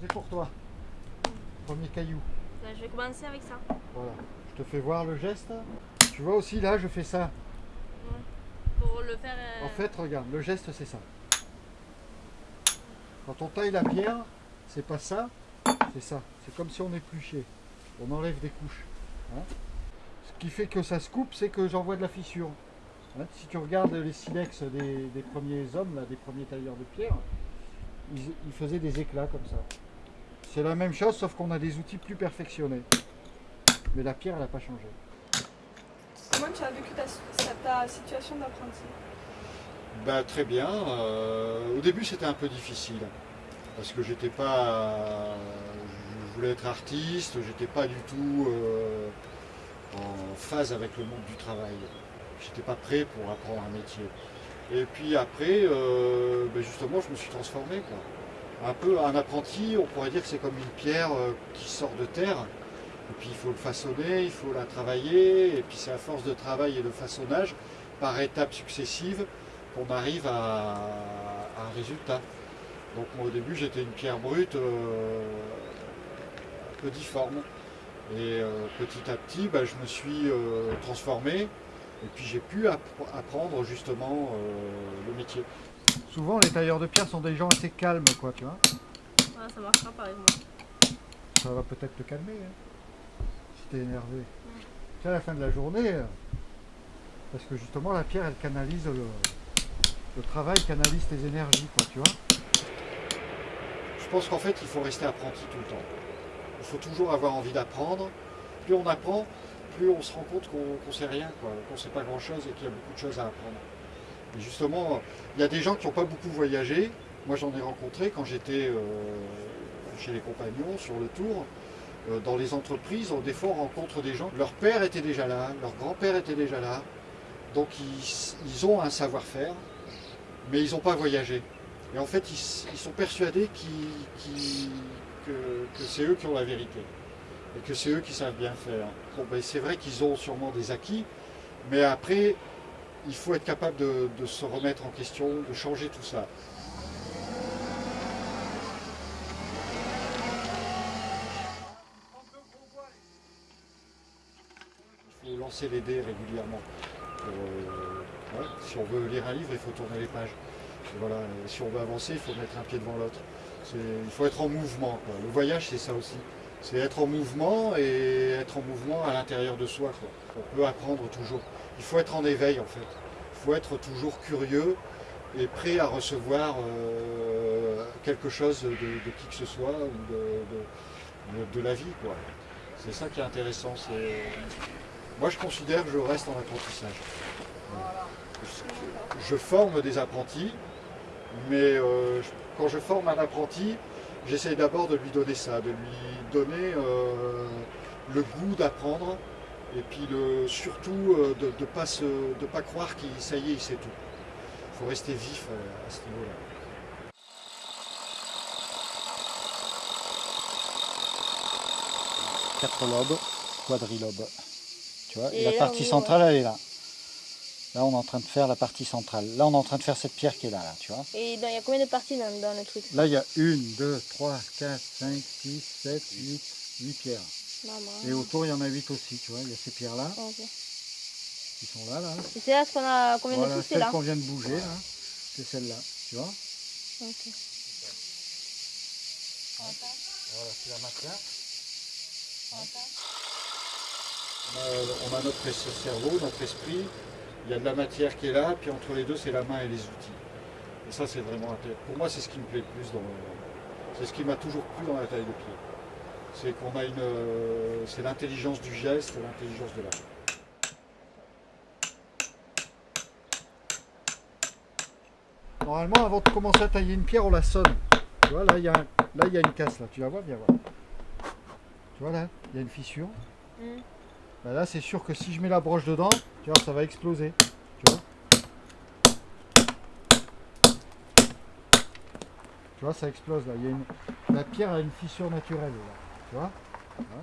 C'est pour toi. Premier caillou. Là, je vais commencer avec ça. Voilà. Je te fais voir le geste. Tu vois aussi là, je fais ça. Pour le faire. euh, En fait, regarde, le geste c'est ça. Quand on taille la pierre, c'est pas ça, c'est ça. C'est comme si on épluchait. On enlève des couches. hein. Ce qui fait que ça se coupe, c'est que j'envoie de la fissure. Hein, Si tu regardes les silex des, des premiers hommes, là, des premiers tailleurs de pierre, ils, ils faisaient des éclats comme ça. C'est la même chose, sauf qu'on a des outils plus perfectionnés. Mais la pierre, elle n'a pas changé. Comment tu as vécu ta, ta situation d'apprenti? Bah, très bien. Euh, au début, c'était un peu difficile parce que j'étais pas. Je voulais être artiste, j'étais pas du tout euh, en phase avec le monde du travail. J'étais pas prêt pour apprendre un métier. Et puis après, euh, ben justement, je me suis transformé. Quoi. Un peu un apprenti, on pourrait dire que c'est comme une pierre euh, qui sort de terre. Et puis il faut le façonner, il faut la travailler. Et puis c'est à force de travail et de façonnage, par étapes successives, qu'on arrive à, un résultat. Donc moi au début j'étais une pierre brute euh, un peu difforme. Et petit à petit bah, je me suis transformé et puis j'ai pu app- apprendre justement euh, le métier. Souvent les tailleurs de pierre sont des gens assez calmes quoi tu vois. voilà, ça marchera pareil. moi. Ça va peut-être te calmer hein, si t'es énervé. C'est à la fin de la journée, euh, parce que justement la pierre elle canalise le, le travail, canalise tes énergies quoi tu vois. Je pense qu'en fait il faut rester apprenti tout le temps. Il faut toujours avoir envie d'apprendre. Plus on apprend, plus on se rend compte qu'on ne sait rien, qu'on ne sait pas grand chose et qu'il y a beaucoup de choses à apprendre. Et justement, il y a des gens qui n'ont pas beaucoup voyagé. Moi j'en ai rencontré quand j'étais euh, chez les compagnons sur le tour. Euh, dans les entreprises, on- des fois on rencontre des gens, leur père était déjà là, leur grand-père était déjà là, donc ils, ont un savoir-faire, mais ils n'ont pas voyagé. Et en fait, ils, sont persuadés que c'est eux qui ont la vérité, et que c'est eux qui savent bien faire. Bon, ben, c'est vrai qu'ils ont sûrement des acquis, mais après, il faut être capable de, se remettre en question, de changer tout ça. Il faut lancer les dés régulièrement. Euh, si on veut lire un livre, il faut tourner les pages. Voilà, si on veut avancer, il faut mettre un pied devant l'autre. Il faut être en mouvement. Le voyage, c'est ça aussi. C'est être en mouvement et être en mouvement à l'intérieur de soi. On peut apprendre toujours. Il faut être en éveil en fait. Il faut être toujours curieux et prêt à recevoir euh, quelque chose de, qui que ce soit ou de, de- la vie. C'est ça qui est intéressant. Moi, je considère que je reste en apprentissage. Je- forme des apprentis, mais euh, quand je forme un apprenti, j'essaye d'abord de lui donner ça, de lui donner euh, le goût d'apprendre, et puis le, surtout euh, de ne pas, se- de pas croire qu'il ça y est, il sait tout. Il faut rester vif euh, à ce niveau-là. Quatre lobes, quadrilobe. Tu vois, Et la partie on- centrale, elle est là. Là, on est en train de faire la partie centrale. Là, on est en train de faire cette pierre qui est là, là tu vois. Et dans- il y a combien de parties dans, dans le truc? Là, il y a une, deux, trois, quatre, cinq, six, sept, huit, huit pierres. Maman. Et autour, il y en a huit aussi, tu vois. Il y a ces pierres-là Ok. qui sont là, là. Et c'est là ce qu'on a. Combien Voilà, de pouces c'est celle là? qu'on vient de bouger, là. C'est celle-là, tu vois. Ok. Voilà, c'est la matière. On a, on a notre cerveau, notre esprit. Il y a de la matière qui est là, puis entre les deux, c'est la main et les outils. Et ça, c'est vraiment intéressant. Pour moi, c'est ce qui me plaît le plus dans le- C'est ce qui m'a toujours plu dans la taille de pied. C'est qu'on a une. euh, C'est l'intelligence du geste, l'intelligence de l'art. Normalement, avant de commencer à tailler une pierre, on la sonne. Tu vois, là, il y a, un- là, il y a une casse, là. Tu la vois Viens voir. Tu vois, là, il y a une fissure. Hmm. Bah là, c'est sûr que si je mets la broche dedans, tu vois, ça va exploser. Tu vois Tu vois, ça explose, là. Il y a une... La pierre a une fissure naturelle, là. Tu vois Voilà.